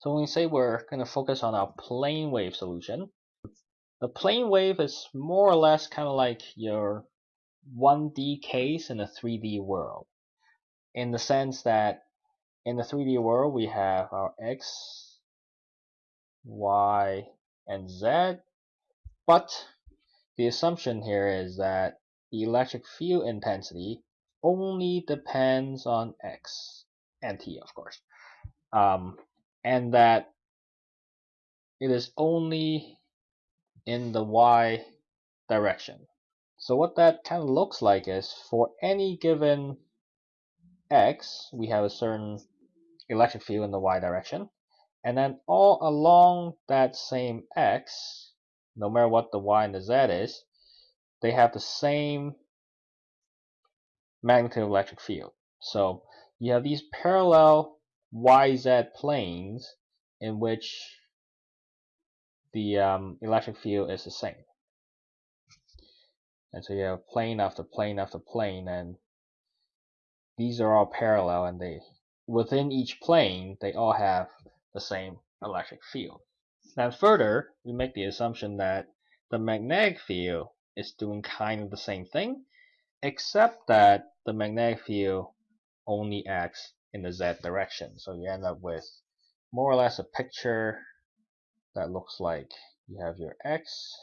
So when we say we're going to focus on our plane wave solution, the plane wave is more or less kind of like your 1D case in a 3D world. In the sense that in the 3D world, we have our X, Y, and Z, but the assumption here is that the electric field intensity only depends on X and T, of course. Um, and that it is only in the y direction. So what that kind of looks like is for any given x, we have a certain electric field in the y direction. And then all along that same x, no matter what the y and the z is, they have the same magnetic electric field. So you have these parallel YZ planes in which the um, electric field is the same. And so you have plane after plane after plane, and these are all parallel, and they within each plane they all have the same electric field. Now further, we make the assumption that the magnetic field is doing kind of the same thing, except that the magnetic field only acts in the z direction. So you end up with more or less a picture that looks like you have your x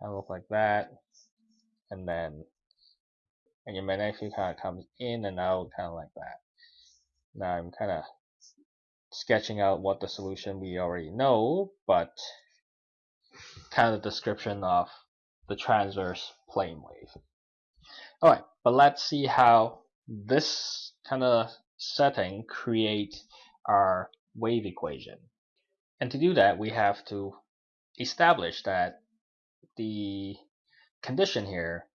kind of look like that and then and your magnetic kind of comes in and out kind of like that now I'm kind of sketching out what the solution we already know but kind of description of the transverse plane wave alright but let's see how this kind of setting create our wave equation and to do that, we have to establish that the condition here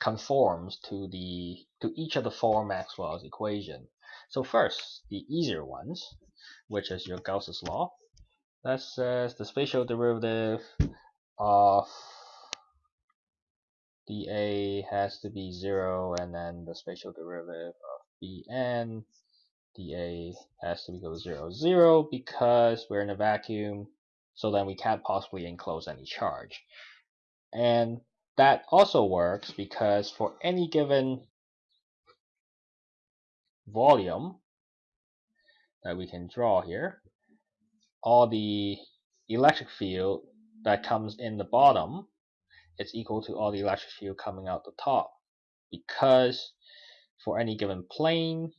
conforms to the to each of the four Maxwell's equation. So first, the easier ones, which is your Gauss's law, that says the spatial derivative of dA has to be zero, and then the spatial derivative Bn dA has to equal 0, 0 because we're in a vacuum, so then we can't possibly enclose any charge. And that also works because for any given volume that we can draw here, all the electric field that comes in the bottom is equal to all the electric field coming out the top because for any given plane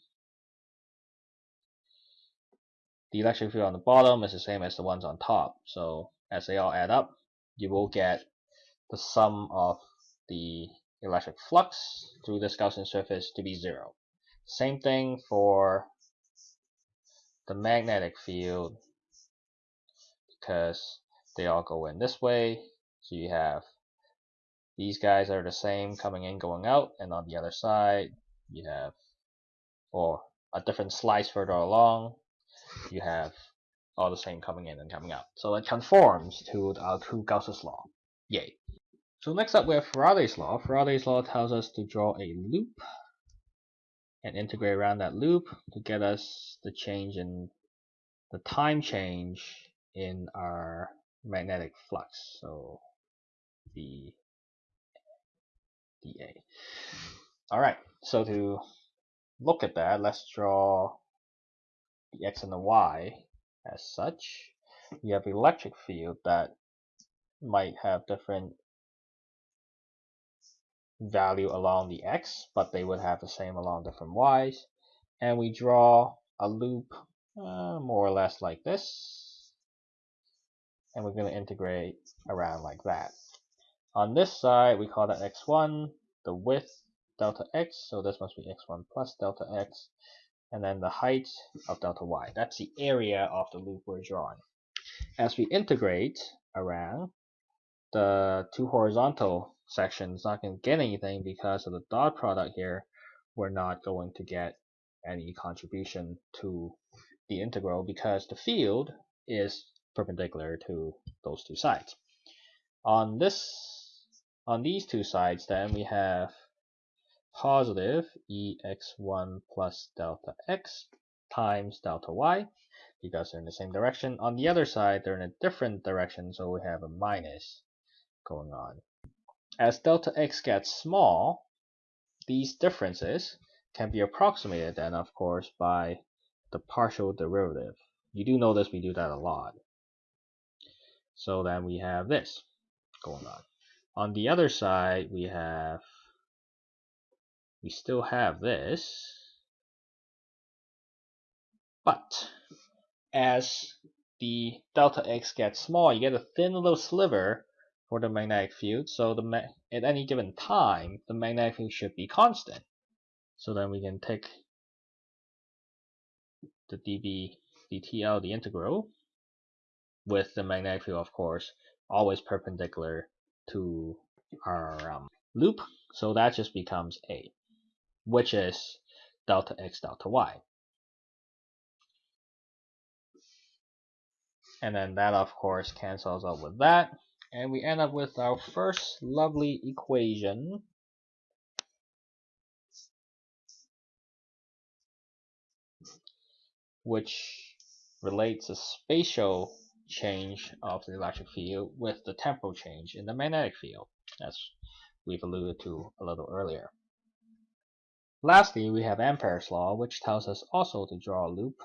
the electric field on the bottom is the same as the ones on top. So as they all add up, you will get the sum of the electric flux through this Gaussian surface to be zero. Same thing for the magnetic field because they all go in this way. So you have these guys are the same coming in, going out, and on the other side you have, or a different slice further along, you have all the same coming in and coming out. So it conforms to our uh, two Gauss's law. Yay. So next up we have Faraday's law. Faraday's law tells us to draw a loop and integrate around that loop to get us the change in the time change in our magnetic flux. So the dA. Alright, so to look at that, let's draw the x and the y as such. You have electric field that might have different value along the x, but they would have the same along different y's. And we draw a loop uh, more or less like this. And we're going to integrate around like that. On this side, we call that x1, the width delta x, so this must be x1 plus delta x and then the height of delta y. That's the area of the loop we're drawing. As we integrate around, the two horizontal sections not going to get anything because of the dot product here. We're not going to get any contribution to the integral because the field is perpendicular to those two sides. On this, on these two sides, then we have positive ex1 plus delta x times delta y because they're in the same direction. On the other side, they're in a different direction, so we have a minus going on. As delta x gets small, these differences can be approximated then, of course, by the partial derivative. You do notice we do that a lot. So then we have this going on. On the other side, we have, we still have this, but as the delta x gets small, you get a thin little sliver for the magnetic field. So the at any given time, the magnetic field should be constant. So then we can take the dB dt out the integral with the magnetic field, of course, always perpendicular to our um, loop. So that just becomes A, which is delta x delta y. And then that, of course, cancels out with that. And we end up with our first lovely equation. which relates the spatial change of the electric field with the temporal change in the magnetic field, as we've alluded to a little earlier. Lastly, we have Ampere's law, which tells us also to draw a loop,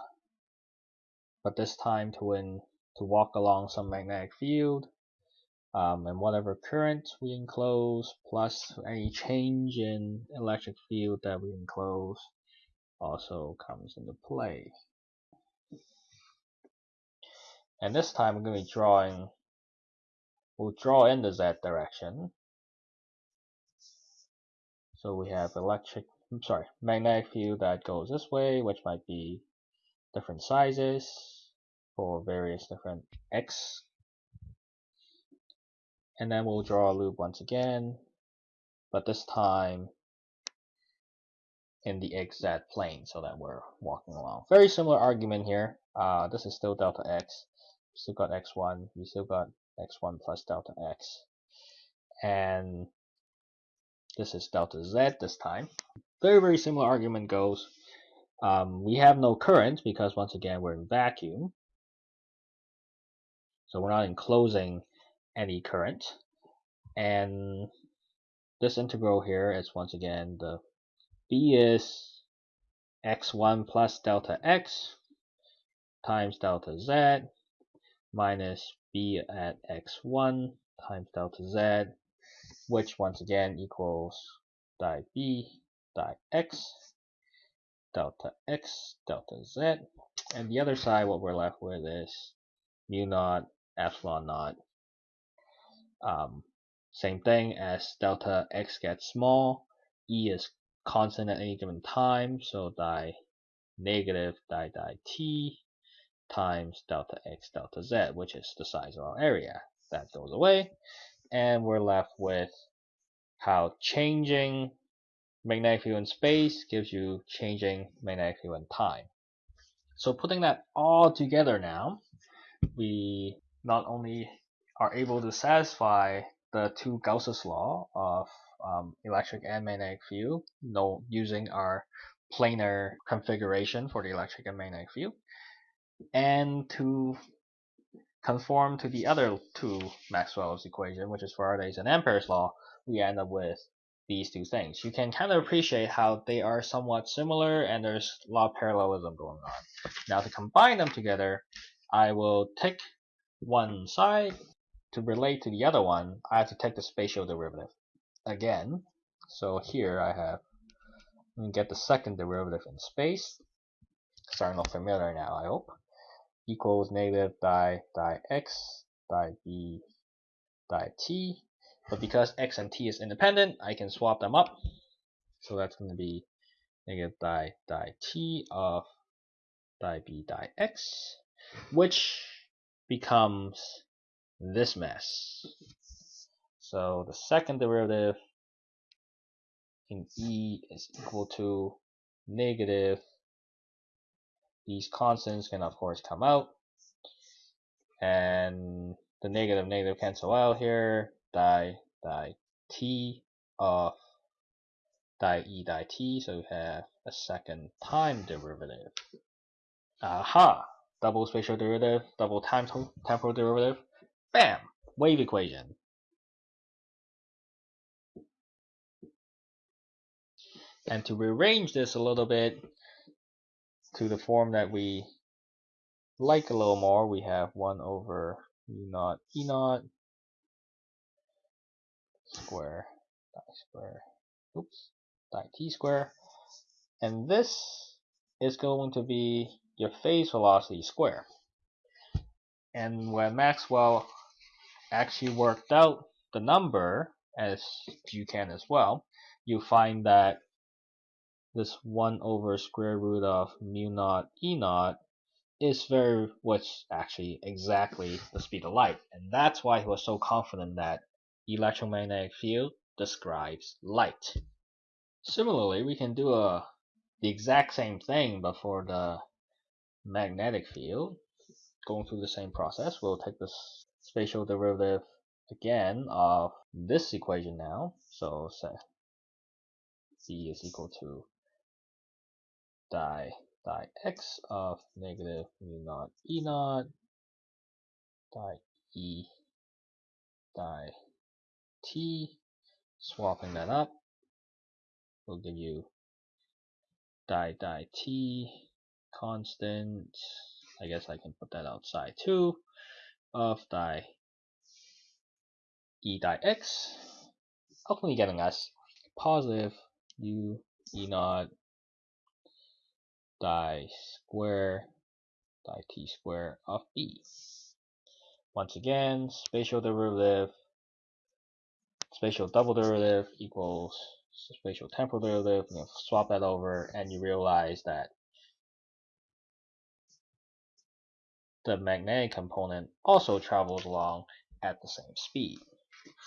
but this time to to walk along some magnetic field, um, and whatever current we enclose, plus any change in electric field that we enclose, also comes into play. And this time we're going to be drawing, we'll draw in the z direction. So we have electric, I'm sorry, magnetic field that goes this way, which might be different sizes for various different x. And then we'll draw a loop once again, but this time in the xz plane so that we're walking along. Very similar argument here. Uh, this is still delta x We still got x1, we still got x1 plus delta x. And this is delta z this time. Very, very similar argument goes. Um, we have no current because once again we're in vacuum. So we're not enclosing any current. And this integral here is once again the b is x1 plus delta x times delta z minus b at x1 times delta z, which once again equals di b di x delta x delta z. And the other side, what we're left with is mu naught epsilon naught. Um, same thing as delta x gets small, e is constant at any given time, so di negative di di t times delta x delta z, which is the size of our area. That goes away, and we're left with how changing magnetic field in space gives you changing magnetic field in time. So putting that all together now, we not only are able to satisfy the two Gauss's law of um, electric and magnetic field no, using our planar configuration for the electric and magnetic field, and to conform to the other two Maxwell's equation, which is Faraday's and Ampere's law, we end up with these two things. You can kind of appreciate how they are somewhat similar and there's a lot of parallelism going on. Now to combine them together, I will take one side to relate to the other one, I have to take the spatial derivative again. So here I have, get the second derivative in space. Starting look familiar now, I hope equals negative di di x di b di t. But because x and t is independent, I can swap them up. So that's going to be negative di di t of di b di x, which becomes this mess. So the second derivative in E is equal to negative these constants can of course come out and the negative negative cancel out here di di t of di e di t so we have a second time derivative Aha! Double spatial derivative, double time temporal derivative. Bam! Wave equation. And to rearrange this a little bit to the form that we like a little more, we have 1 over u naught e naught square die square oops die t square. And this is going to be your phase velocity square. And when Maxwell actually worked out the number as you can as well you find that this 1 over square root of mu naught e naught is very what's actually exactly the speed of light. And that's why he was so confident that electromagnetic field describes light. Similarly we can do a the exact same thing but for the magnetic field going through the same process we'll take this spatial derivative again of this equation now. So say c is equal to die die x of negative mu naught e naught die e die t, swapping that up. Will give you die die t constant, I guess I can put that outside too, of die e die x, ultimately getting us positive? U e naught die square die t square of b. Once again, spatial derivative, spatial double derivative equals spatial temporal derivative. You swap that over and you realize that the magnetic component also travels along at the same speed.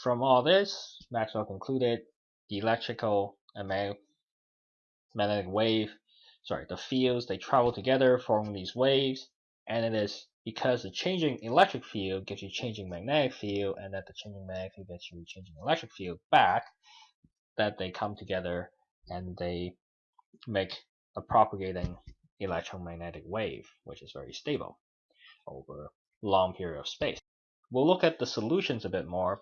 From all this, Maxwell concluded the electrical and magnetic wave sorry, the fields, they travel together forming these waves, and it is because the changing electric field gives you changing magnetic field, and that the changing magnetic field gets you changing electric field back, that they come together and they make a propagating electromagnetic wave, which is very stable over long period of space. We'll look at the solutions a bit more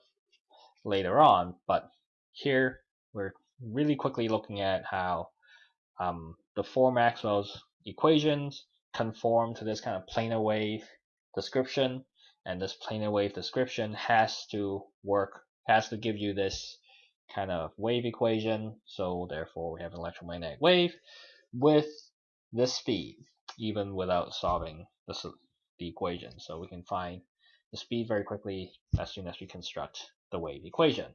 later on, but here we're really quickly looking at how um, the four Maxwell's equations conform to this kind of planar wave description, and this planar wave description has to work, has to give you this kind of wave equation, so therefore we have an electromagnetic wave with this speed, even without solving the, the equation. So we can find the speed very quickly as soon as we construct the wave equation.